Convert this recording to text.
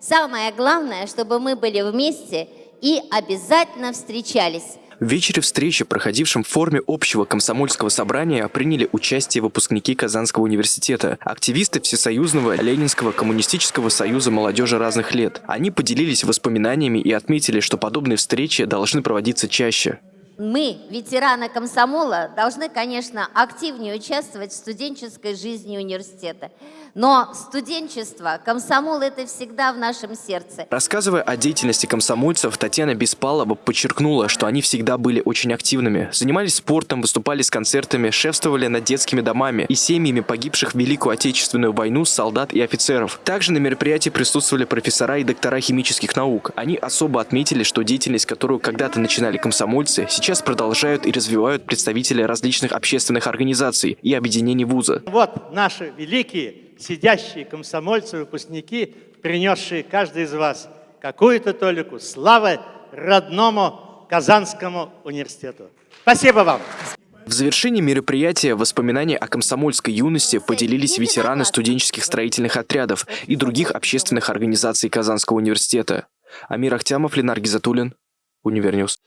Самое главное, чтобы мы были вместе и обязательно встречались. В вечере встречи, проходившем в форме общего комсомольского собрания, приняли участие выпускники Казанского университета, активисты Всесоюзного Ленинского коммунистического союза молодежи разных лет. Они поделились воспоминаниями и отметили, что подобные встречи должны проводиться чаще. Мы, ветераны комсомола, должны, конечно, активнее участвовать в студенческой жизни университета. Но студенчество, комсомол – это всегда в нашем сердце. Рассказывая о деятельности комсомольцев, Татьяна Беспалова подчеркнула, что они всегда были очень активными. Занимались спортом, выступали с концертами, шефствовали над детскими домами и семьями погибших в Великую Отечественную войну солдат и офицеров. Также на мероприятии присутствовали профессора и доктора химических наук. Они особо отметили, что деятельность, которую когда-то начинали комсомольцы, сейчас сейчас продолжают и развивают представители различных общественных организаций и объединений вуза. Вот наши великие, сидящие комсомольцы, выпускники, принесшие каждый из вас какую-то толику славы родному Казанскому университету. Спасибо вам! В завершении мероприятия воспоминания о комсомольской юности поделились ветераны студенческих строительных отрядов и других общественных организаций Казанского университета. Амир Ахтямов, Ленар Гизатуллин, Универньюз.